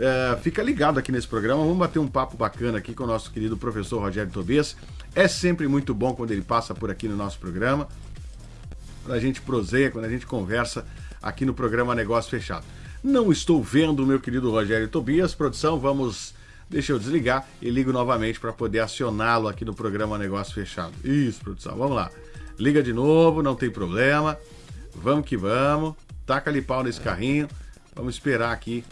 é, fica ligado aqui nesse programa. Vamos bater um papo bacana aqui com o nosso querido professor Rogério Tobias. É sempre muito bom quando ele passa por aqui no nosso programa. Quando a gente proseia, quando a gente conversa aqui no programa Negócio Fechado. Não estou vendo o meu querido Rogério Tobias. Produção, vamos. Deixa eu desligar e ligo novamente para poder acioná-lo aqui no programa Negócio Fechado. Isso, produção, vamos lá. Liga de novo, não tem problema. Vamos que vamos. Taca ali pau nesse carrinho. Vamos esperar aqui.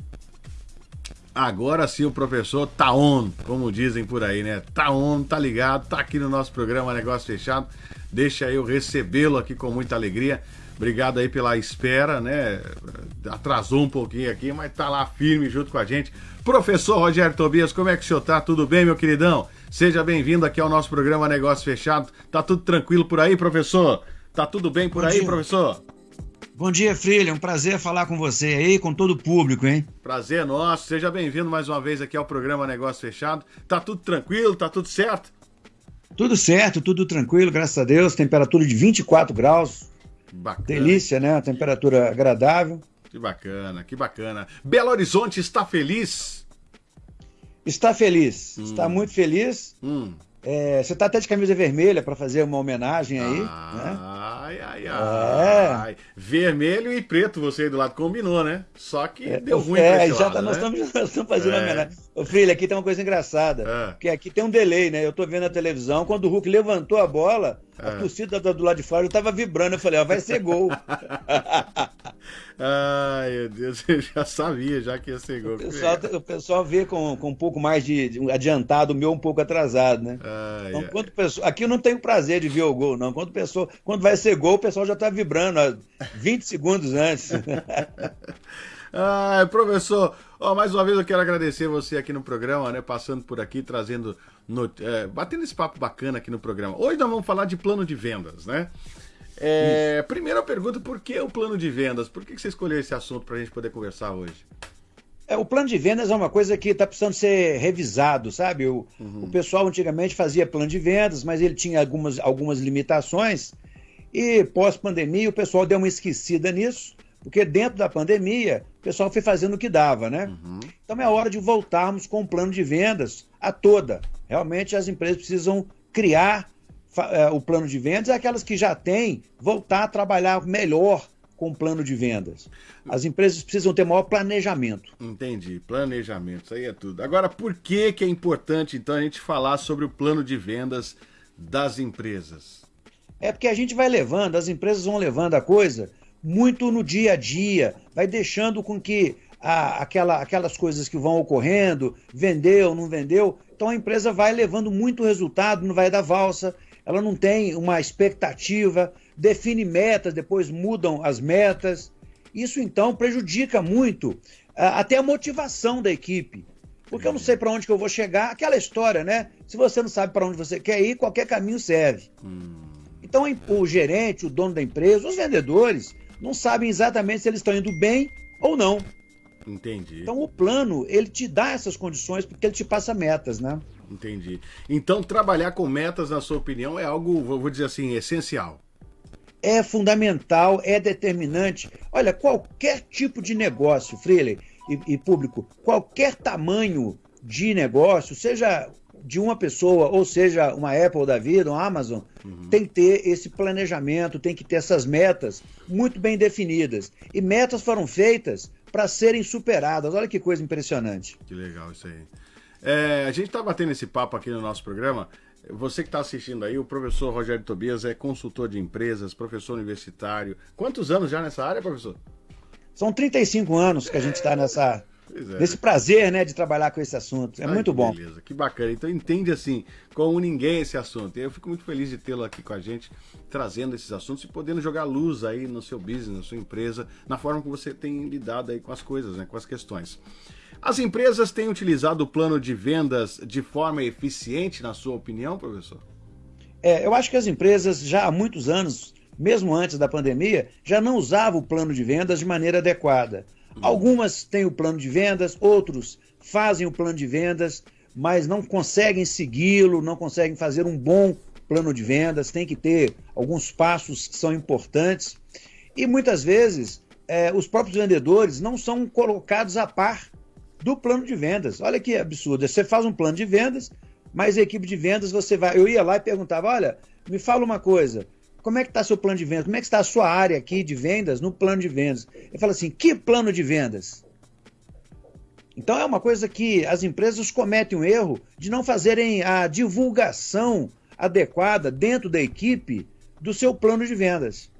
Agora sim o professor tá on, como dizem por aí, né? Tá on, tá ligado, tá aqui no nosso programa Negócio Fechado. Deixa eu recebê-lo aqui com muita alegria. Obrigado aí pela espera, né? Atrasou um pouquinho aqui, mas tá lá firme junto com a gente. Professor Rogério Tobias, como é que o senhor tá? Tudo bem, meu queridão? Seja bem-vindo aqui ao nosso programa Negócio Fechado. Tá tudo tranquilo por aí, professor? Tá tudo bem por aí, professor? Bom dia, Frilha. Um prazer falar com você aí, com todo o público, hein? Prazer nosso. Seja bem-vindo mais uma vez aqui ao programa Negócio Fechado. Tá tudo tranquilo? Tá tudo certo? Tudo certo, tudo tranquilo, graças a Deus. Temperatura de 24 graus. Bacana. Delícia, né? temperatura agradável. Que bacana, que bacana. Belo Horizonte está feliz? Está feliz, hum. está muito feliz. Hum. É, você está até de camisa vermelha para fazer uma homenagem aí. Ah, né? Ai, ai, ai. É. Vermelho e preto você aí do lado combinou, né? Só que é, deu ruim É, já lado, tá, né? nós, estamos, nós estamos fazendo é. homenagem. Ô, filho, aqui tem uma coisa engraçada. É. Porque aqui tem um delay, né? Eu tô vendo a televisão, quando o Hulk levantou a bola, a é. torcida do lado de fora já tava vibrando. Eu falei, ó, vai ser gol. Ai, meu Deus, eu já sabia já que ia ser gol. O pessoal, o pessoal vê com, com um pouco mais de, de adiantado, o meu um pouco atrasado, né? Ai, então, quando pessoa, aqui eu não tenho prazer de ver o gol, não. Quando, pessoa, quando vai ser gol, o pessoal já tá vibrando ó, 20 segundos antes. Ai, professor, ó, mais uma vez eu quero agradecer você aqui no programa, né? Passando por aqui, trazendo. É, batendo esse papo bacana aqui no programa. Hoje nós vamos falar de plano de vendas, né? É, primeira pergunta, por que o plano de vendas? Por que você escolheu esse assunto para a gente poder conversar hoje? É, o plano de vendas é uma coisa que está precisando ser revisado, sabe? O, uhum. o pessoal antigamente fazia plano de vendas, mas ele tinha algumas, algumas limitações. E pós-pandemia o pessoal deu uma esquecida nisso, porque dentro da pandemia o pessoal foi fazendo o que dava, né? Uhum. Então é hora de voltarmos com o plano de vendas a toda. Realmente as empresas precisam criar o plano de vendas, é aquelas que já têm voltar a trabalhar melhor com o plano de vendas. As empresas precisam ter maior planejamento. Entendi, planejamento, isso aí é tudo. Agora, por que, que é importante então a gente falar sobre o plano de vendas das empresas? É porque a gente vai levando, as empresas vão levando a coisa muito no dia a dia, vai deixando com que a, aquela, aquelas coisas que vão ocorrendo, vendeu, não vendeu, então a empresa vai levando muito resultado, não vai dar valsa, ela não tem uma expectativa, define metas, depois mudam as metas. Isso então prejudica muito até a motivação da equipe. Porque eu não sei para onde que eu vou chegar, aquela história, né? Se você não sabe para onde você quer ir, qualquer caminho serve. Hum. Então o gerente, o dono da empresa, os vendedores não sabem exatamente se eles estão indo bem ou não. Entendi. Então o plano, ele te dá essas condições porque ele te passa metas, né? Entendi. Então trabalhar com metas, na sua opinião, é algo, vou dizer assim, essencial. É fundamental, é determinante. Olha, qualquer tipo de negócio, Freire e, e público, qualquer tamanho de negócio, seja de uma pessoa, ou seja, uma Apple da vida, uma Amazon, uhum. tem que ter esse planejamento, tem que ter essas metas muito bem definidas. E metas foram feitas para serem superadas. Olha que coisa impressionante. Que legal isso aí. É, a gente está batendo esse papo aqui no nosso programa. Você que está assistindo aí, o professor Rogério Tobias é consultor de empresas, professor universitário. Quantos anos já nessa área, professor? São 35 anos que a gente está nessa, é. nesse prazer né, de trabalhar com esse assunto. É Ai, muito bom. Beleza, que bacana. Então entende assim, como ninguém esse assunto. Eu fico muito feliz de tê-lo aqui com a gente, trazendo esses assuntos e podendo jogar luz aí no seu business, na sua empresa, na forma que você tem lidado aí com as coisas, né, com as questões. As empresas têm utilizado o plano de vendas de forma eficiente, na sua opinião, professor? É, eu acho que as empresas já há muitos anos, mesmo antes da pandemia, já não usavam o plano de vendas de maneira adequada. Hum. Algumas têm o plano de vendas, outros fazem o plano de vendas, mas não conseguem segui-lo, não conseguem fazer um bom plano de vendas, tem que ter alguns passos que são importantes. E muitas vezes é, os próprios vendedores não são colocados a par do plano de vendas. Olha que absurdo. Você faz um plano de vendas, mas a equipe de vendas, você vai. Eu ia lá e perguntava: olha, me fala uma coisa. Como é que está seu plano de vendas? Como é que está a sua área aqui de vendas no plano de vendas? Ele fala assim: que plano de vendas? Então é uma coisa que as empresas cometem um erro de não fazerem a divulgação adequada dentro da equipe do seu plano de vendas.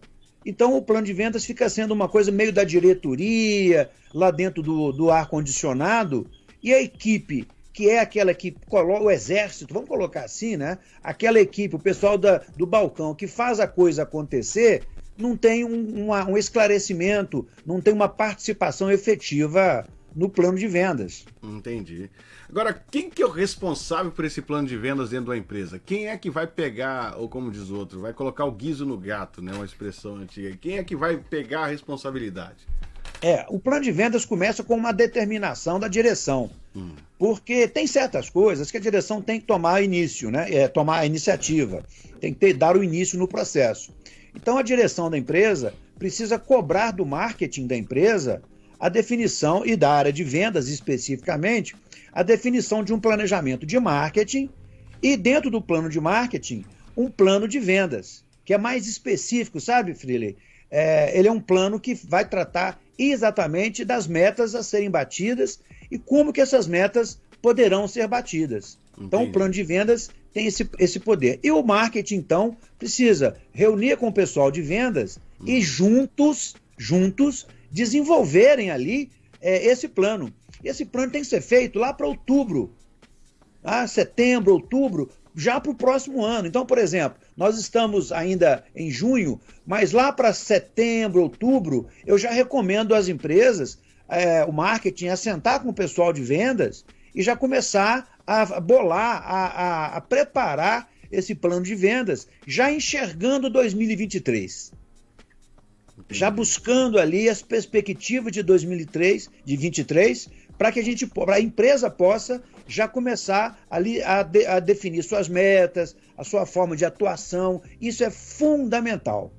Então o plano de vendas fica sendo uma coisa meio da diretoria, lá dentro do, do ar-condicionado, e a equipe, que é aquela que coloca o exército, vamos colocar assim, né? Aquela equipe, o pessoal da, do balcão que faz a coisa acontecer, não tem um, uma, um esclarecimento, não tem uma participação efetiva no plano de vendas. Entendi. Agora, quem que é o responsável por esse plano de vendas dentro da empresa? Quem é que vai pegar, ou como diz o outro, vai colocar o guiso no gato, né? Uma expressão antiga. Quem é que vai pegar a responsabilidade? É, o plano de vendas começa com uma determinação da direção. Hum. Porque tem certas coisas que a direção tem que tomar início, né? É, tomar a iniciativa, tem que ter, dar o início no processo. Então a direção da empresa precisa cobrar do marketing da empresa a definição, e da área de vendas especificamente, a definição de um planejamento de marketing e, dentro do plano de marketing, um plano de vendas, que é mais específico, sabe, Freely? É, ele é um plano que vai tratar exatamente das metas a serem batidas e como que essas metas poderão ser batidas. Entendi. Então, o plano de vendas tem esse, esse poder. E o marketing, então, precisa reunir com o pessoal de vendas hum. e juntos, juntos, desenvolverem ali é, esse plano. Esse plano tem que ser feito lá para outubro, ah, setembro, outubro, já para o próximo ano. Então, por exemplo, nós estamos ainda em junho, mas lá para setembro, outubro, eu já recomendo às empresas, é, o marketing, a sentar com o pessoal de vendas e já começar a bolar, a, a, a preparar esse plano de vendas, já enxergando 2023 já buscando ali as perspectivas de 2003, de 23, para que a gente, para a empresa possa já começar ali a, de, a definir suas metas, a sua forma de atuação. Isso é fundamental.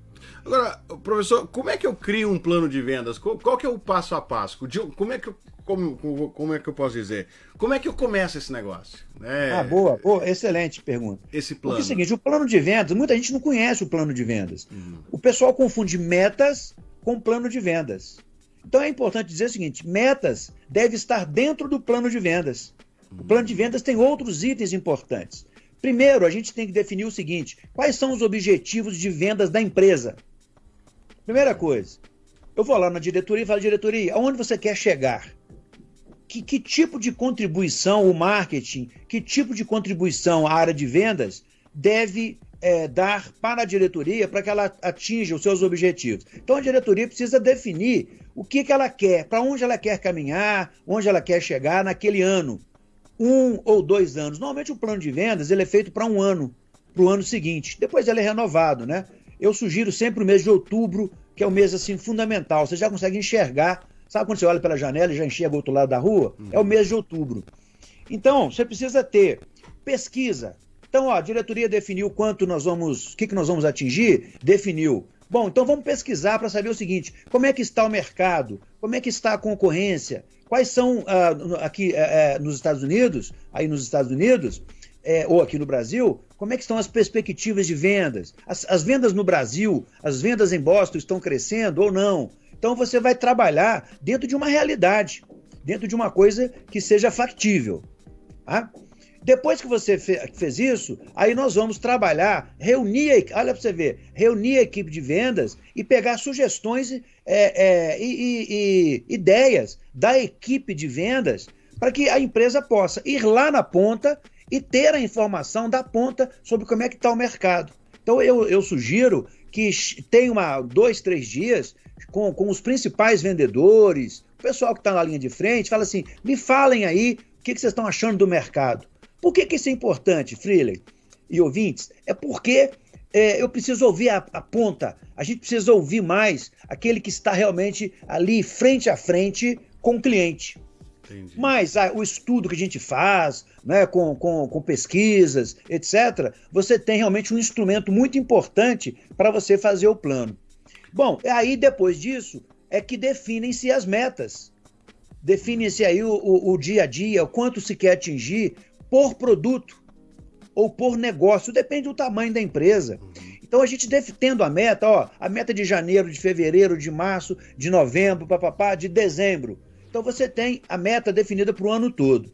Agora, professor, como é que eu crio um plano de vendas? Qual, qual que é o passo a passo? Como é que eu, como, como, é que eu posso dizer? Como é que eu começo esse negócio? É... Ah, boa, boa, excelente pergunta. Esse plano. Porque é o seguinte, o plano de vendas, muita gente não conhece o plano de vendas. Uhum. O pessoal confunde metas com plano de vendas. Então é importante dizer o seguinte: metas deve estar dentro do plano de vendas. O plano de vendas tem outros itens importantes. Primeiro, a gente tem que definir o seguinte: quais são os objetivos de vendas da empresa? Primeira coisa, eu vou lá na diretoria e falo, diretoria, aonde você quer chegar? Que, que tipo de contribuição o marketing, que tipo de contribuição a área de vendas deve é, dar para a diretoria para que ela atinja os seus objetivos. Então a diretoria precisa definir o que, que ela quer, para onde ela quer caminhar, onde ela quer chegar naquele ano. Um ou dois anos. Normalmente o plano de vendas ele é feito para um ano, para o ano seguinte. Depois ele é renovado, né? Eu sugiro sempre o mês de outubro, que é o mês assim fundamental. Você já consegue enxergar. Sabe quando você olha pela janela e já enxerga o outro lado da rua? Uhum. É o mês de outubro. Então, você precisa ter pesquisa, então, ó, a diretoria definiu quanto nós vamos, o que, que nós vamos atingir? Definiu. Bom, então vamos pesquisar para saber o seguinte: como é que está o mercado? Como é que está a concorrência? Quais são uh, aqui uh, nos Estados Unidos, aí nos Estados Unidos, é, ou aqui no Brasil, como é que estão as perspectivas de vendas? As, as vendas no Brasil, as vendas em Boston estão crescendo ou não? Então você vai trabalhar dentro de uma realidade, dentro de uma coisa que seja factível. Tá? Depois que você fez isso, aí nós vamos trabalhar, reunir, olha para você ver, reunir a equipe de vendas e pegar sugestões é, é, e, e, e ideias da equipe de vendas para que a empresa possa ir lá na ponta e ter a informação da ponta sobre como é que está o mercado. Então eu, eu sugiro que tenha uma, dois, três dias com, com os principais vendedores, o pessoal que está na linha de frente, fala assim, me falem aí o que, que vocês estão achando do mercado. Por que, que isso é importante, Freeling e ouvintes? É porque é, eu preciso ouvir a, a, ponta, a gente precisa ouvir mais aquele que está realmente ali frente a frente com o cliente. Entendi. Mas ah, o estudo que a gente faz, né, com, com, com pesquisas, etc., você tem realmente um instrumento muito importante para você fazer o plano. Bom, aí depois disso é que definem-se as metas. define-se aí o, o, o dia a dia, o quanto se quer atingir por produto ou por negócio, depende do tamanho da empresa. Então a gente deve tendo a meta, ó, a meta de janeiro, de fevereiro, de março, de novembro, papapá, de dezembro. Então você tem a meta definida para o ano todo.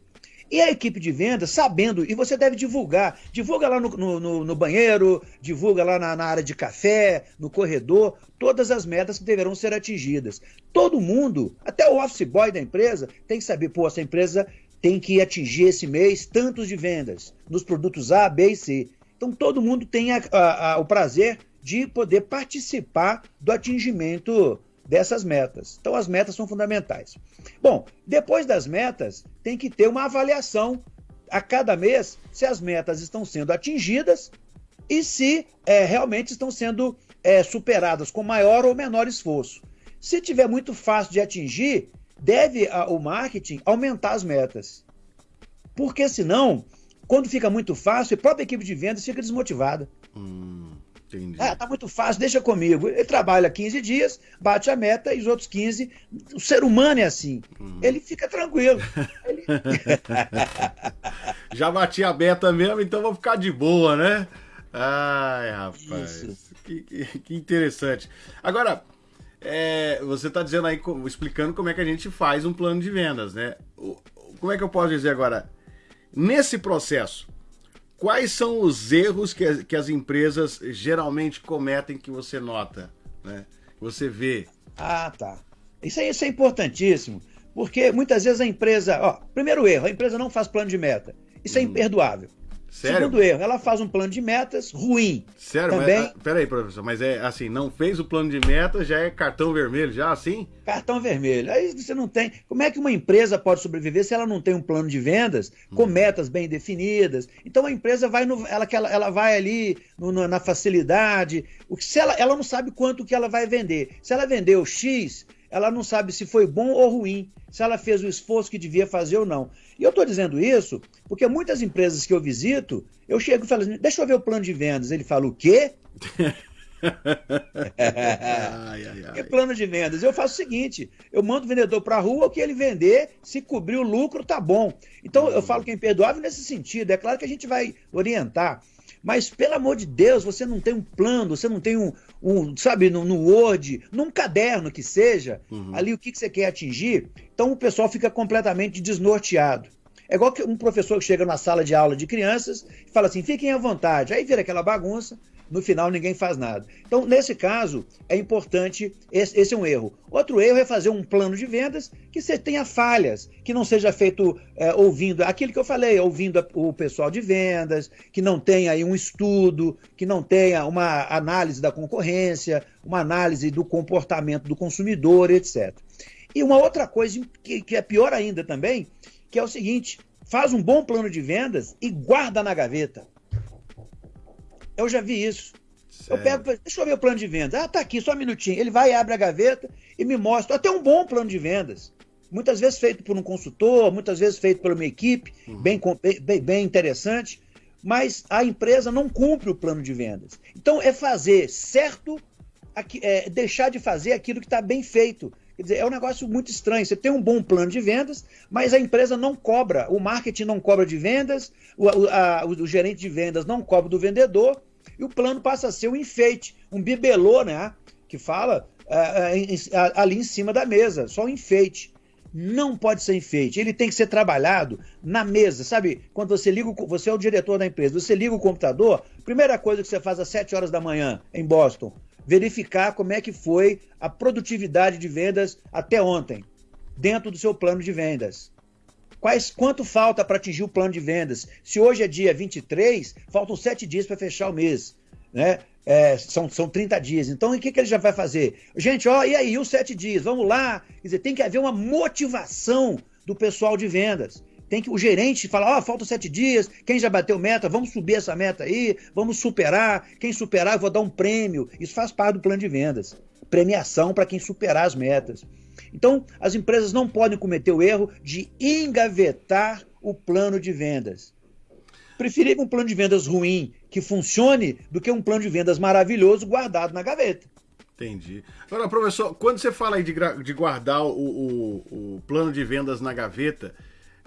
E a equipe de vendas, sabendo, e você deve divulgar, divulga lá no, no, no banheiro, divulga lá na, na, área de café, no corredor, todas as metas que deverão ser atingidas. Todo mundo, até o office boy da empresa, tem que saber, pô, essa empresa tem que atingir esse mês tantos de vendas nos produtos A, B e C. Então todo mundo tem a, a, a, o prazer de poder participar do atingimento dessas metas. Então, as metas são fundamentais. Bom, depois das metas, tem que ter uma avaliação a cada mês se as metas estão sendo atingidas e se é, realmente estão sendo é, superadas com maior ou menor esforço. Se tiver muito fácil de atingir, deve a, o marketing aumentar as metas. Porque senão, quando fica muito fácil, a própria equipe de vendas fica desmotivada. Hum. Entendi. Ah, tá muito fácil, deixa comigo. Ele trabalha 15 dias, bate a meta e os outros 15. O ser humano é assim. Uhum. Ele fica tranquilo. Ele... Já bati a meta mesmo, então vou ficar de boa, né? Ai, rapaz. Que, que, que, interessante. Agora, é, você está dizendo aí, explicando como é que a gente faz um plano de vendas, né? Como é que eu posso dizer agora? Nesse processo, Quais são os erros que, que as empresas geralmente cometem que você nota, né? Você vê. Ah, tá. Isso aí isso é importantíssimo, porque muitas vezes a empresa, ó, primeiro erro, a empresa não faz plano de meta. Isso é hum. imperdoável. Sério? Segundo erro, ela faz um plano de metas ruim. Sério? Também... Mas, ah, peraí, professor, mas é assim, não fez o plano de metas, já é cartão vermelho, já assim? Cartão vermelho. Aí você não tem. Como é que uma empresa pode sobreviver se ela não tem um plano de vendas com hum. metas bem definidas? Então a empresa vai no, ela, ela, ela vai ali no, na facilidade. O que, se ela, ela não sabe quanto que ela vai vender. Se ela vendeu X, ela não sabe se foi bom ou ruim, se ela fez o esforço que devia fazer ou não. E eu estou dizendo isso porque muitas empresas que eu visito, eu chego e falo assim, deixa eu ver o plano de vendas. Ele fala, o quê? ai, ai, ai. Que plano de vendas? Eu faço o seguinte: eu mando o vendedor para a rua, o que ele vender, se cobrir o lucro, tá bom. Então eu falo que é imperdoável nesse sentido. É claro que a gente vai orientar. Mas, pelo amor de Deus, você não tem um plano, você não tem um, um sabe, no, no, Word, num caderno que seja, uhum. ali o que, que você quer atingir. Então o pessoal fica completamente desnorteado. É igual que um professor que chega na sala de aula de crianças e fala assim: fiquem à vontade. Aí vira aquela bagunça, no final ninguém faz nada. Então, nesse caso, é importante, esse, esse, é um erro. Outro erro é fazer um plano de vendas que você tenha falhas, que não seja feito é, ouvindo aquilo que eu falei, ouvindo o pessoal de vendas, que não tenha aí um estudo, que não tenha uma análise da concorrência, uma análise do comportamento do consumidor, etc. E uma outra coisa que, que é pior ainda também, que é o seguinte, faz um bom plano de vendas e guarda na gaveta. Eu já vi isso. Sério? Eu pego, deixa eu ver o plano de vendas. Ah, tá aqui, só um minutinho. Ele vai, abre a gaveta e me mostra até um bom plano de vendas. Muitas vezes feito por um consultor, muitas vezes feito por uma equipe, uhum. bem, bem, bem interessante, mas a empresa não cumpre o plano de vendas. Então é fazer certo, é, deixar de fazer aquilo que está bem feito. Quer dizer, é um negócio muito estranho. Você tem um bom plano de vendas, mas a empresa não cobra. O marketing não cobra de vendas, o, a, o, o gerente de vendas não cobra do vendedor, e o plano passa a ser um enfeite, um bibelô, né? Que fala uh, uh, ali em cima da mesa, só um enfeite. Não pode ser enfeite, ele tem que ser trabalhado na mesa, sabe? Quando você liga, o, você é o diretor da empresa, você liga o computador, primeira coisa que você faz às 7 horas da manhã em Boston, verificar como é que foi a produtividade de vendas até ontem, dentro do seu plano de vendas. Quais, quanto falta para atingir o plano de vendas? Se hoje é dia 23, faltam 7 dias para fechar o mês. Né? É, são, são 30 dias. Então, o que, que ele já vai fazer? Gente, ó, e aí, os 7 dias? Vamos lá. Quer dizer, tem que haver uma motivação do pessoal de vendas. Tem que o gerente falar, ó, oh, faltam sete dias, quem já bateu meta, vamos subir essa meta aí, vamos superar. Quem superar, eu vou dar um prêmio. Isso faz parte do plano de vendas. Premiação para quem superar as metas. Então, as empresas não podem cometer o erro de engavetar o plano de vendas. Preferir um plano de vendas ruim que funcione do que um plano de vendas maravilhoso guardado na gaveta. Entendi. Agora, professor, quando você fala aí de, de guardar o, o, o, plano de vendas na gaveta,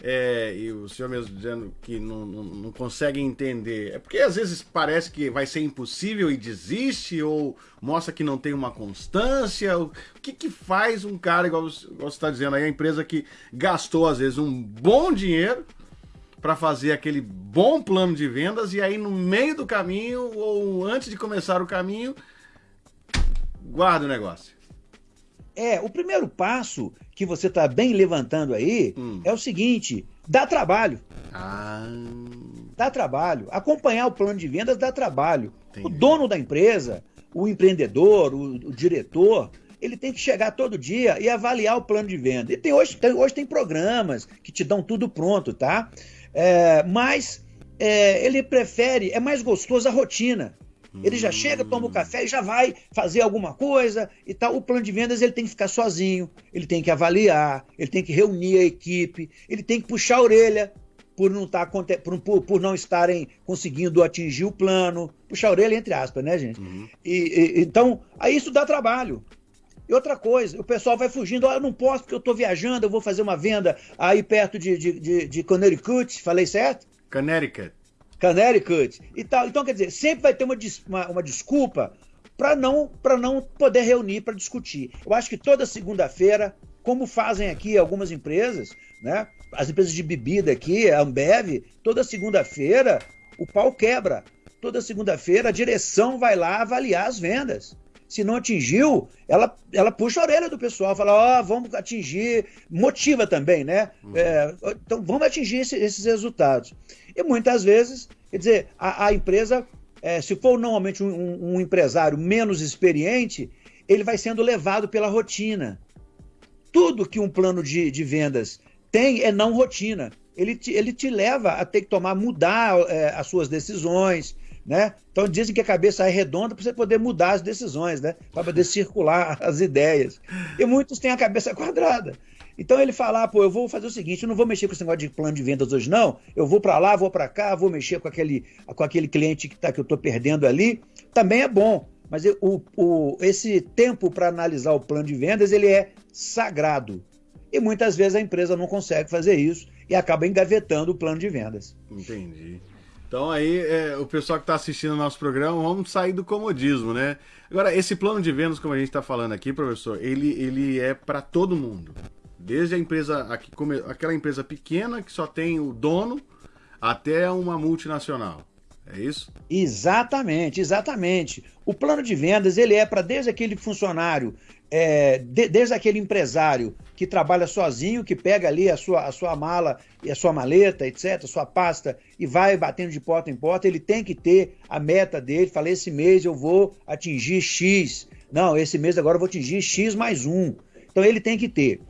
é, e o senhor mesmo dizendo que não, não, não, consegue entender, é porque às vezes parece que vai ser impossível e desiste, ou mostra que não tem uma constância. O que, que faz um cara, igual, igual você está dizendo aí, a empresa que gastou às vezes um bom dinheiro para fazer aquele bom plano de vendas e aí no meio do caminho ou antes de começar o caminho guarda o negócio. É, o primeiro passo que você está bem levantando aí hum. é o seguinte: dá trabalho. Ah. Dá trabalho. Acompanhar o plano de vendas dá trabalho. Entendi. O dono da empresa, o empreendedor, o, o, diretor, ele tem que chegar todo dia e avaliar o plano de venda. E tem, hoje, tem, hoje tem programas que te dão tudo pronto, tá? É, mas é, ele prefere, é mais gostoso a rotina. Ele já chega, toma o café e já vai fazer alguma coisa e tal. O plano de vendas ele tem que ficar sozinho, ele tem que avaliar, ele tem que reunir a equipe, ele tem que puxar a orelha por não, tá, por, por, por não estarem conseguindo atingir o plano. Puxar a orelha entre aspas, né, gente? Uhum. E, e, então, aí isso dá trabalho. E outra coisa, o pessoal vai fugindo, oh, eu não posso porque eu estou viajando, eu vou fazer uma venda aí perto de, de, de, de Connecticut, falei certo? Connecticut. Connecticut e tal. Então, quer dizer, sempre vai ter uma, uma, uma desculpa para não, não poder reunir para discutir. Eu acho que toda segunda-feira, como fazem aqui algumas empresas, né? As empresas de bebida aqui, a Ambev, toda segunda-feira o pau quebra. Toda segunda-feira a direção vai lá avaliar as vendas. Se não atingiu, ela, ela puxa a orelha do pessoal, fala, ó, oh, vamos atingir, motiva também, né? Uhum. É, então vamos atingir esse, esses resultados. E muitas vezes, quer dizer, a, a empresa, é, se for normalmente um, um, empresário menos experiente, ele vai sendo levado pela rotina. Tudo que um plano de, de vendas tem é não rotina. Ele te, ele te leva a ter que tomar, mudar é, as suas decisões, né? Então dizem que a cabeça é redonda para você poder mudar as decisões, né? Para poder circular as ideias. E muitos têm a cabeça quadrada. Então ele fala, ah, pô, eu vou fazer o seguinte, eu não vou mexer com esse negócio de plano de vendas hoje não, eu vou para lá, vou para cá, vou mexer com aquele, com aquele cliente que, tá, que eu estou perdendo ali, também é bom, mas o, o, esse tempo para analisar o plano de vendas, ele é sagrado. E muitas vezes a empresa não consegue fazer isso e acaba engavetando o plano de vendas. Entendi. Então aí, é, o pessoal que está assistindo o nosso programa, vamos sair do comodismo, né? Agora, esse plano de vendas, como a gente está falando aqui, professor, ele, ele é para todo mundo. Desde a empresa, aquela empresa pequena que só tem o dono, até uma multinacional. É isso? Exatamente, exatamente. O plano de vendas ele é para desde aquele funcionário, é, de, desde aquele empresário que trabalha sozinho, que pega ali a sua, a sua mala e a sua maleta, etc., a sua pasta e vai batendo de porta em porta, ele tem que ter a meta dele. Fala, esse mês eu vou atingir X. Não, esse mês agora eu vou atingir X mais um. Então ele tem que ter.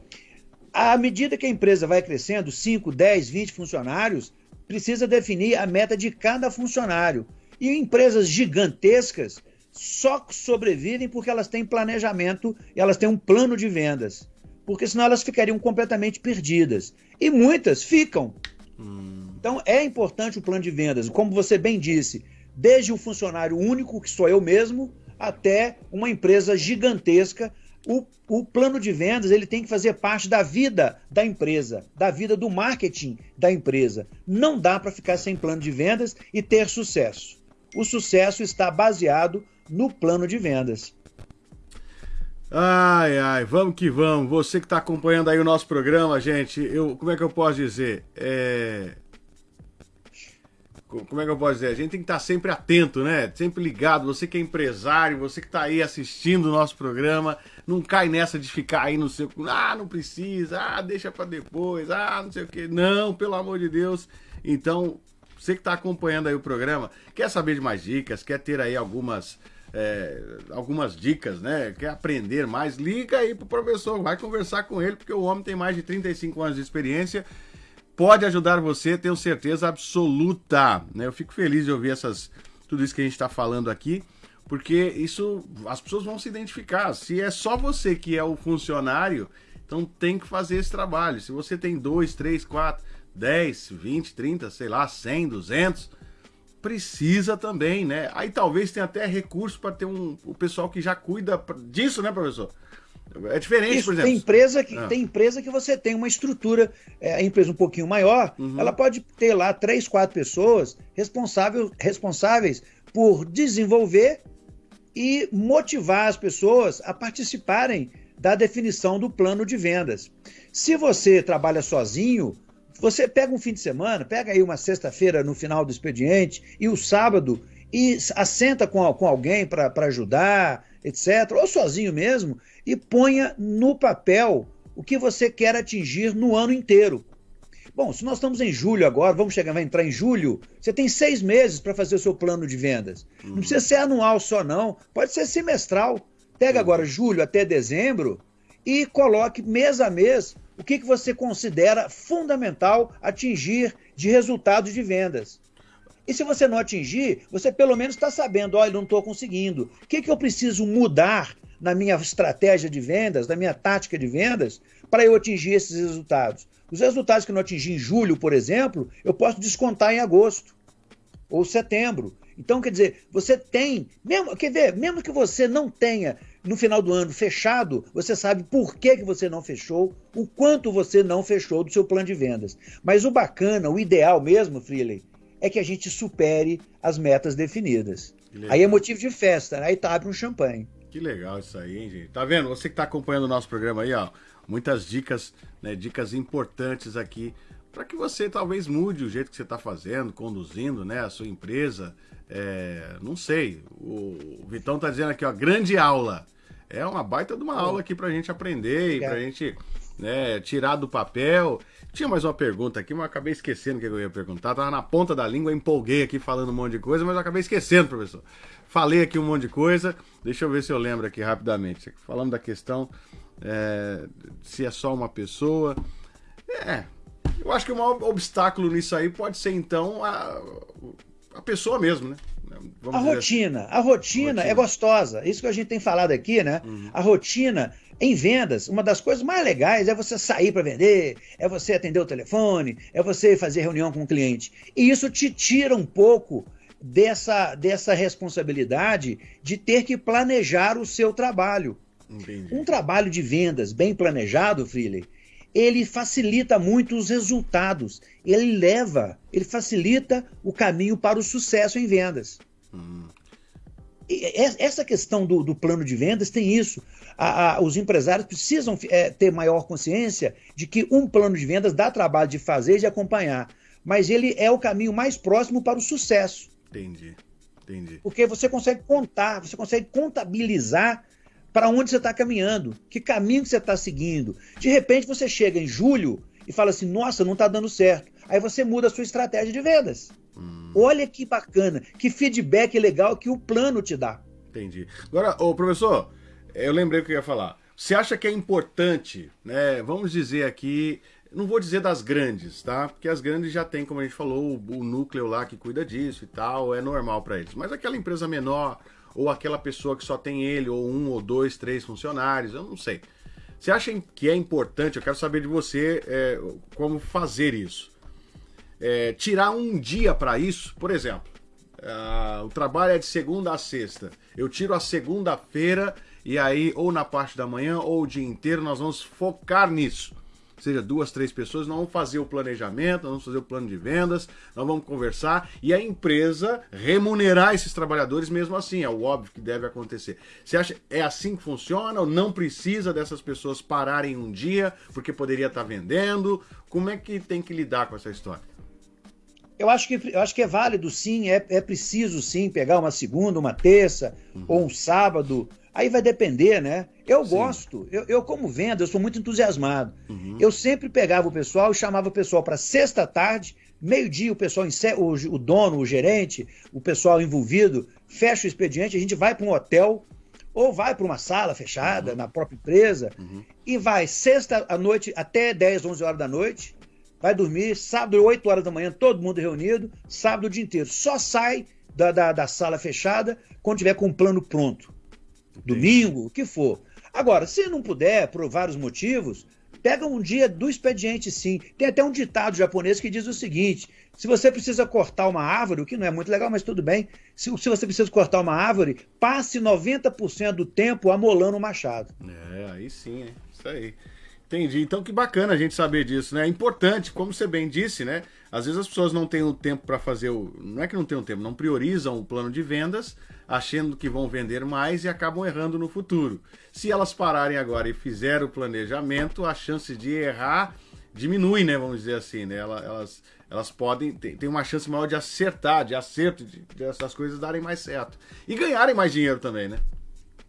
À medida que a empresa vai crescendo, 5, 10, 20 funcionários, precisa definir a meta de cada funcionário. E empresas gigantescas só sobrevivem porque elas têm planejamento e elas têm um plano de vendas. Porque senão elas ficariam completamente perdidas. E muitas ficam. Hum. Então é importante o plano de vendas. Como você bem disse, desde um funcionário único, que sou eu mesmo, até uma empresa gigantesca o, o plano de vendas ele tem que fazer parte da vida da empresa, da vida do marketing da empresa. Não dá para ficar sem plano de vendas e ter sucesso. O sucesso está baseado no plano de vendas. Ai, ai, vamos que vamos. Você que está acompanhando aí o nosso programa, gente, eu, como é que eu posso dizer? É, como é que eu posso dizer? A gente tem que estar sempre atento, né? Sempre ligado. Você que é empresário, você que está aí assistindo o nosso programa, não cai nessa de ficar aí no seu. Ah, não precisa, ah, deixa para depois, ah, não sei o quê. Não, pelo amor de Deus. Então, você que está acompanhando aí o programa, quer saber de mais dicas, quer ter aí algumas. É, algumas dicas, né? Quer aprender mais? Liga aí pro professor, vai conversar com ele, porque o homem tem mais de 35 anos de experiência pode ajudar você, tenho certeza absoluta. Né? Eu fico feliz de ouvir essas, tudo isso que a gente está falando aqui, porque isso as pessoas vão se identificar. Se é só você que é o funcionário, então tem que fazer esse trabalho. Se você tem dois, três, quatro, dez, vinte, trinta, sei lá, cem, duzentos, precisa também, né? Aí talvez tenha até recurso para ter um o pessoal que já cuida disso, né, professor? É diferente, Isso, por exemplo. Tem empresa que, ah. tem empresa que você tem uma estrutura, é, a empresa um pouquinho maior, uhum. ela pode ter lá três, quatro pessoas responsável, responsáveis por desenvolver e motivar as pessoas a participarem da definição do plano de vendas. Se você trabalha sozinho, você pega um fim de semana, pega aí uma sexta-feira no final do expediente e o sábado e assenta com, com alguém para ajudar, etc., ou sozinho mesmo, e ponha no papel o que você quer atingir no ano inteiro. Bom, se nós estamos em julho agora, vamos chegar, vai entrar em julho, você tem seis meses para fazer o seu plano de vendas. Uhum. Não precisa ser anual só, não. Pode ser semestral. Pega uhum. agora julho até dezembro e coloque mês a mês o que, que você considera fundamental atingir de resultado de vendas. E se você não atingir, você pelo menos está sabendo, olha, não estou conseguindo. O que, que eu preciso mudar na minha estratégia de vendas, na minha tática de vendas, para eu atingir esses resultados? Os resultados que eu não atingi em julho, por exemplo, eu posso descontar em agosto ou setembro. Então, quer dizer, você tem, mesmo, quer ver, mesmo que você não tenha no final do ano fechado, você sabe por que, que você não fechou, o quanto você não fechou do seu plano de vendas. Mas o bacana, o ideal mesmo, Freeley, é que a gente supere as metas definidas. Aí é motivo de festa, né? aí tá, abre um champanhe. Que legal isso aí, hein, gente? Tá vendo? Você que tá acompanhando o nosso programa aí, ó, muitas dicas, né, dicas importantes aqui para que você talvez mude o jeito que você está fazendo, conduzindo, né, a sua empresa, é, não sei. O Vitão tá dizendo aqui, ó, grande aula. É uma baita de uma aula aqui pra gente aprender e pra gente né, tirar do papel. Tinha mais uma pergunta aqui, mas eu acabei esquecendo o que eu ia perguntar. Tava na ponta da língua, empolguei aqui falando um monte de coisa, mas eu acabei esquecendo, professor. Falei aqui um monte de coisa. Deixa eu ver se eu lembro aqui rapidamente. Falando da questão é, se é só uma pessoa. É, eu acho que o maior obstáculo nisso aí pode ser então a, a pessoa mesmo, né? Vamos a rotina, assim. a rotina, rotina, é gostosa. Isso que a gente tem falado aqui, né? Uhum. A rotina em vendas, uma das coisas mais legais é você sair para vender, é você atender o telefone, é você fazer reunião com o cliente. E isso te tira um pouco dessa, dessa responsabilidade de ter que planejar o seu trabalho. Entendi. Um trabalho de vendas bem planejado, Freely, ele facilita muito os resultados. Ele leva, ele facilita o caminho para o sucesso em vendas. Hum. essa questão do, do, plano de vendas tem isso. A, a, os empresários precisam é, ter maior consciência de que um plano de vendas dá trabalho de fazer e de acompanhar, mas ele é o caminho mais próximo para o sucesso. Entendi, entendi. Porque você consegue contar, você consegue contabilizar para onde você está caminhando, que caminho que você está seguindo. De repente você chega em julho e fala assim: nossa, não está dando certo. Aí você muda a sua estratégia de vendas. Hum. Olha que bacana, que feedback legal que o plano te dá. Entendi. Agora, ô professor, eu lembrei o que eu ia falar. Você acha que é importante, né? Vamos dizer aqui, não vou dizer das grandes, tá? Porque as grandes já tem, como a gente falou, o, o núcleo lá que cuida disso e tal, é normal para eles. Mas aquela empresa menor, ou aquela pessoa que só tem ele, ou um, ou dois, três funcionários, eu não sei. Você acha que é importante, eu quero saber de você é, como fazer isso. É, tirar um dia para isso, por exemplo, uh, o trabalho é de segunda a sexta. Eu tiro a segunda-feira e aí, ou na parte da manhã, ou o dia inteiro, nós vamos focar nisso seja duas, três pessoas, nós vamos fazer o planejamento, nós vamos fazer o plano de vendas, nós vamos conversar e a empresa remunerar esses trabalhadores mesmo assim, é o óbvio que deve acontecer. Você acha é assim que funciona ou não precisa dessas pessoas pararem um dia porque poderia estar vendendo? Como é que tem que lidar com essa história? Eu acho que, eu acho que é válido sim, é, é preciso sim pegar uma segunda, uma terça uhum. ou um sábado Aí vai depender, né? Eu Sim. gosto, eu, eu, como venda, eu sou muito entusiasmado. Uhum. Eu sempre pegava o pessoal e chamava o pessoal para sexta tarde, meio-dia, o pessoal, o, o dono, o gerente, o pessoal envolvido, fecha o expediente, a gente vai para um hotel ou vai para uma sala fechada uhum. na própria empresa uhum. e vai sexta à noite até 10, 11 horas da noite, vai dormir, sábado, 8 horas da manhã, todo mundo reunido, sábado o dia inteiro. Só sai da, da, da sala fechada quando tiver com o plano pronto domingo, o que for. Agora, se não puder, por vários motivos, Pega um dia do expediente, sim. Tem até um ditado japonês que diz o seguinte: se você precisa cortar uma árvore, o que não é muito legal, mas tudo bem. Se, se você precisa cortar uma árvore, passe 90% do tempo amolando o machado. É, aí sim, é. Isso aí. Entendi. Então que bacana a gente saber disso, né? É importante, como você bem disse, né? Às vezes as pessoas não têm o tempo para fazer o. Não é que não tem o tempo, não priorizam o plano de vendas, achando que vão vender mais e acabam errando no futuro. Se elas pararem agora e fizerem o planejamento, a chance de errar diminui, né? Vamos dizer assim, né? Elas, elas podem. Tem, uma chance maior de acertar, de acerto, de, de essas coisas darem mais certo. E ganharem mais dinheiro também, né?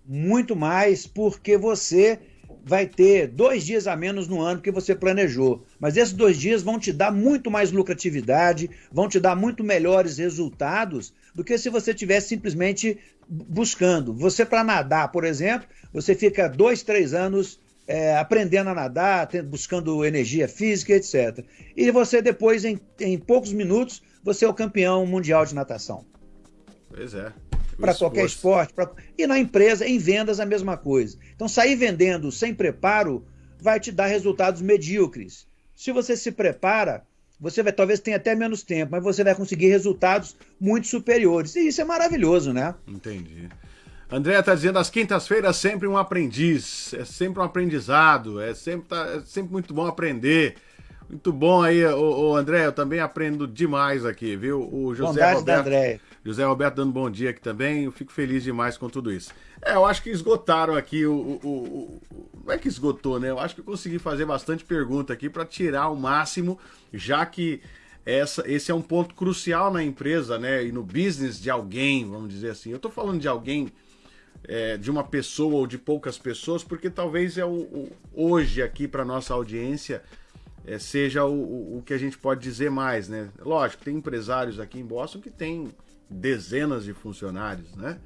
Muito mais, porque você vai ter dois dias a menos no ano que você planejou. Mas esses dois dias vão te dar muito mais lucratividade, vão te dar muito melhores resultados do que se você tivesse simplesmente buscando. Você, para nadar, por exemplo, você fica dois, três anos é, aprendendo a nadar, buscando energia física, etc. E você, depois, em, em poucos minutos, você é o campeão mundial de natação. Pois é para qualquer esporte. Pra... E na empresa, em vendas, a mesma coisa. Então, sair vendendo sem preparo vai te dar resultados medíocres. Se você se prepara, você vai talvez tenha até menos tempo, mas você vai conseguir resultados muito superiores. E isso é maravilhoso, né? Entendi. André está dizendo as quintas-feiras sempre um aprendiz, é sempre um aprendizado, é sempre, tá, é sempre muito bom aprender. Muito bom aí, o, André, eu também aprendo demais aqui, viu? O José Bondade Roberto. Da André. José Roberto dando bom dia aqui também. Eu fico feliz demais com tudo isso. É, eu acho que esgotaram aqui o, o, o, Não é que esgotou, né? Eu acho que eu consegui fazer bastante pergunta aqui para tirar o máximo, já que essa, esse é um ponto crucial na empresa, né? E no business de alguém, vamos dizer assim. Eu tô falando de alguém. É, de uma pessoa ou de poucas pessoas, porque talvez é o, o hoje aqui para nossa audiência é, seja o, o, que a gente pode dizer mais, né? Lógico, tem empresários aqui em Boston que tem dezenas de funcionários, né?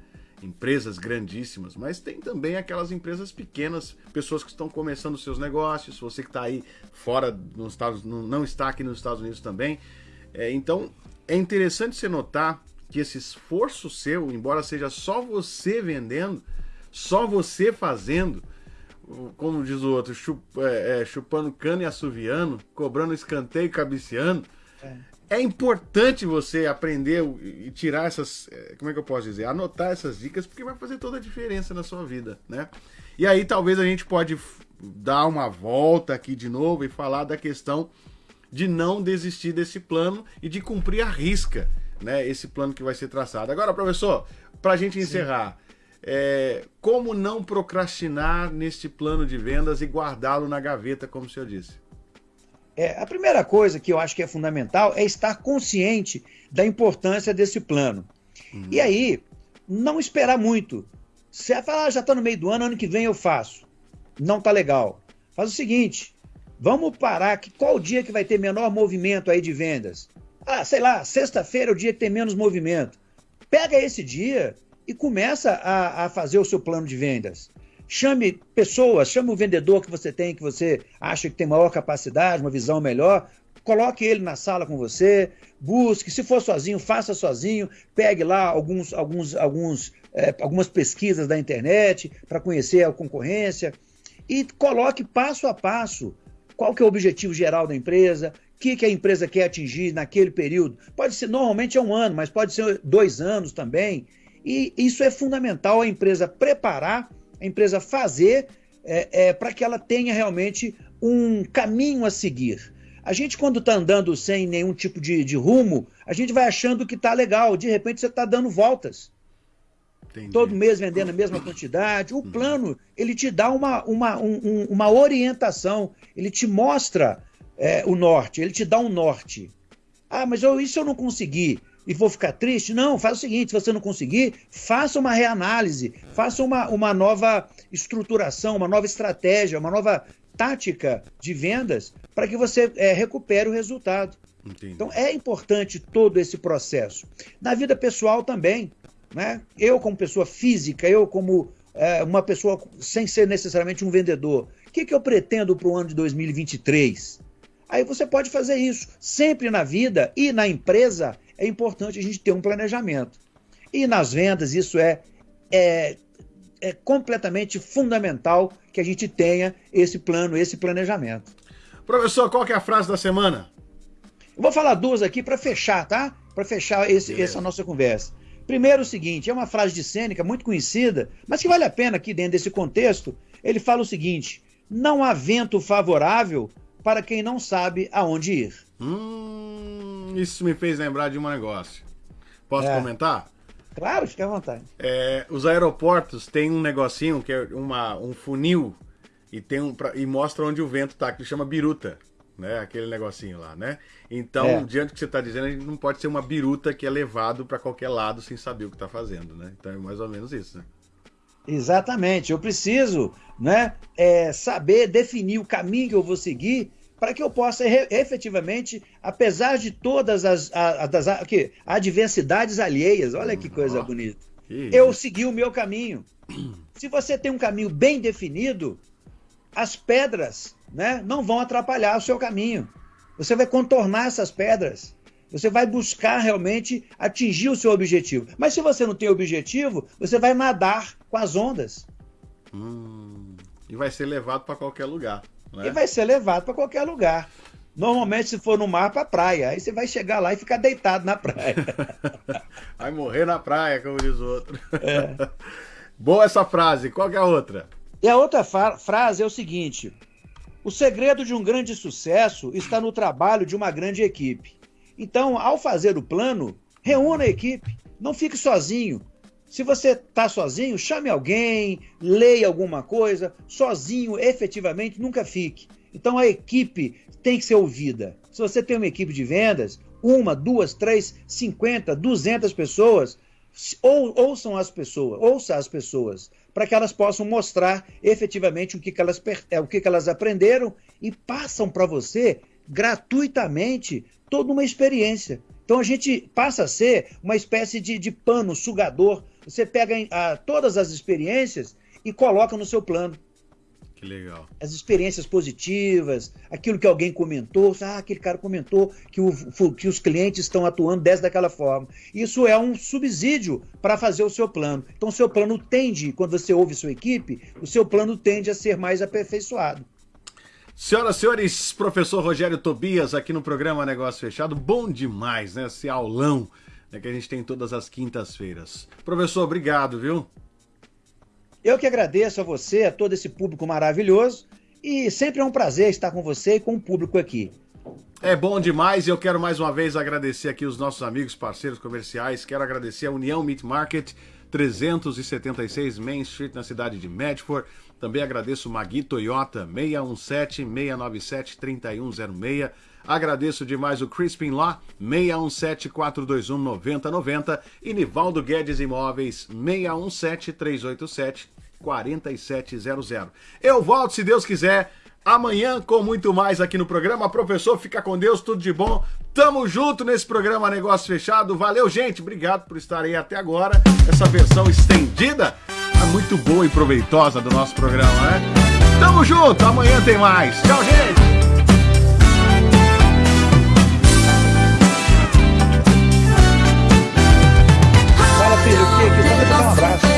Empresas grandíssimas, mas tem também aquelas empresas pequenas, pessoas que estão começando seus negócios, você que está aí fora nos Estados não está aqui nos Estados Unidos também. É, então é interessante você notar que esse esforço seu, embora seja só você vendendo, só você fazendo, como diz o outro, chup, é, é, chupando cano e assoviando, cobrando escanteio e cabeceando, é é importante você aprender e tirar essas. Eh, como é que eu posso dizer? Anotar essas dicas, porque vai fazer toda a diferença na sua vida, né? E aí talvez a gente pode dar uma volta aqui de novo e falar da questão de não desistir desse plano e de cumprir a risca, né? Esse plano que vai ser traçado. Agora, professor, para a gente encerrar, é, como não procrastinar neste plano de vendas e guardá-lo na gaveta, como o senhor disse? É, a primeira coisa que eu acho que é fundamental é estar consciente da importância desse plano. Uhum. E aí, não esperar muito. Você vai falar, ah, já está no meio do ano, ano que vem eu faço. Não tá legal. Faz o seguinte, vamos parar, que qual o dia que vai ter menor movimento aí de vendas? Ah, sei lá, sexta-feira é o dia que tem menos movimento. Pega esse dia e começa a, a fazer o seu plano de vendas. Chame pessoas, chame o vendedor que você tem, que você acha que tem maior capacidade, uma visão melhor. Coloque ele na sala com você, busque. Se for sozinho, faça sozinho. Pegue lá alguns, alguns, alguns, é, algumas pesquisas da internet para conhecer a concorrência e coloque passo a passo qual que é o objetivo geral da empresa, o que, que a empresa quer atingir naquele período. Pode ser, normalmente é um ano, mas pode ser dois anos também. E isso é fundamental a empresa preparar a empresa fazer é, é, para que ela tenha realmente um caminho a seguir. A gente, quando está andando sem nenhum tipo de, de, rumo, a gente vai achando que está legal. De repente, você está dando voltas. Entendi. Todo mês vendendo a mesma quantidade. O plano, ele te dá uma, uma, um, uma orientação, ele te mostra é, o norte, ele te dá um norte. Ah, mas eu, isso eu não consegui e vou ficar triste? Não, faz o seguinte: se você não conseguir, faça uma reanálise, faça uma, uma nova estruturação, uma nova estratégia, uma nova tática de vendas para que você é, recupere o resultado. Entendi. Então é importante todo esse processo. Na vida pessoal também. Né? Eu, como pessoa física, eu, como é, uma pessoa sem ser necessariamente um vendedor, o que, que eu pretendo para o ano de 2023? Aí você pode fazer isso. Sempre na vida e na empresa é importante a gente ter um planejamento. E nas vendas isso é, é é completamente fundamental que a gente tenha esse plano, esse planejamento. Professor, qual que é a frase da semana? Eu vou falar duas aqui para fechar, tá? Para fechar esse, essa nossa conversa. Primeiro, o seguinte: é uma frase de Sêneca muito conhecida, mas que vale a pena aqui dentro desse contexto. Ele fala o seguinte: não há vento favorável para quem não sabe aonde ir. Hum, isso me fez lembrar de um negócio. Posso é. comentar? Claro, fique à vontade. É, os aeroportos têm um negocinho que é uma, um funil e, tem um, e mostra onde o vento está, que chama biruta. Né, aquele negocinho lá, né? Então, é. diante do que você está dizendo, a gente não pode ser uma biruta que é levado para qualquer lado sem saber o que está fazendo, né? Então é mais ou menos isso, né? Exatamente. Eu preciso, né, é, saber definir o caminho que eu vou seguir para que eu possa efetivamente, apesar de todas as, as, as que, adversidades alheias, olha que coisa bonita, que eu segui o meu caminho. Se você tem um caminho bem definido, as pedras né, não vão atrapalhar o seu caminho. Você vai contornar essas pedras. Você vai buscar realmente atingir o seu objetivo. Mas se você não tem objetivo, você vai nadar com as ondas. Hum, e vai ser levado para qualquer lugar. Né? E vai ser levado para qualquer lugar. Normalmente, se for no mar, para praia. Aí você vai chegar lá e ficar deitado na praia. vai morrer na praia, como diz o outro. É. Boa essa frase. Qual é a outra? E a outra frase é o seguinte: o segredo de um grande sucesso está no trabalho de uma grande equipe. Então, ao fazer o plano, reúna a equipe. Não fique sozinho. Se você está sozinho, chame alguém, leia alguma coisa. Sozinho, efetivamente, nunca fique. Então a equipe tem que ser ouvida. Se você tem uma equipe de vendas, uma, duas, três, cinquenta, duzentas pessoas, ou, ouçam as pessoas, ouça as pessoas, para que elas possam mostrar efetivamente o que, que elas, é, o que, que elas aprenderam e passam para você gratuitamente toda uma experiência. Então a gente passa a ser uma espécie de, de pano sugador você pega a, todas as experiências e coloca no seu plano. Que legal. As experiências positivas, aquilo que alguém comentou, ah, aquele cara comentou que, o, que os clientes estão atuando dessa daquela forma. Isso é um subsídio para fazer o seu plano. Então, o seu plano tende, quando você ouve sua equipe, o seu plano tende a ser mais aperfeiçoado. Senhoras e senhores, professor Rogério Tobias aqui no programa Negócio Fechado. Bom demais, né? Esse aulão é que a gente tem todas as quintas-feiras. Professor, obrigado, viu? Eu que agradeço a você, a todo esse público maravilhoso, e sempre é um prazer estar com você e com o público aqui. É bom demais e eu quero mais uma vez agradecer aqui os nossos amigos, parceiros comerciais. Quero agradecer a União Meat Market, 376 Main Street, na cidade de Medford. Também agradeço o Magui Toyota, 617-697-3106. Agradeço demais o Crispin Lá, 617-421-9090 e Nivaldo Guedes Imóveis, 617-387-4700. Eu volto, se Deus quiser, amanhã com muito mais aqui no programa. Professor, fica com Deus, tudo de bom. Tamo junto nesse programa Negócio Fechado. Valeu, gente. Obrigado por estar aí até agora. Essa versão estendida é muito boa e proveitosa do nosso programa, né? Tamo junto, amanhã tem mais. Tchau, gente. Um abraço.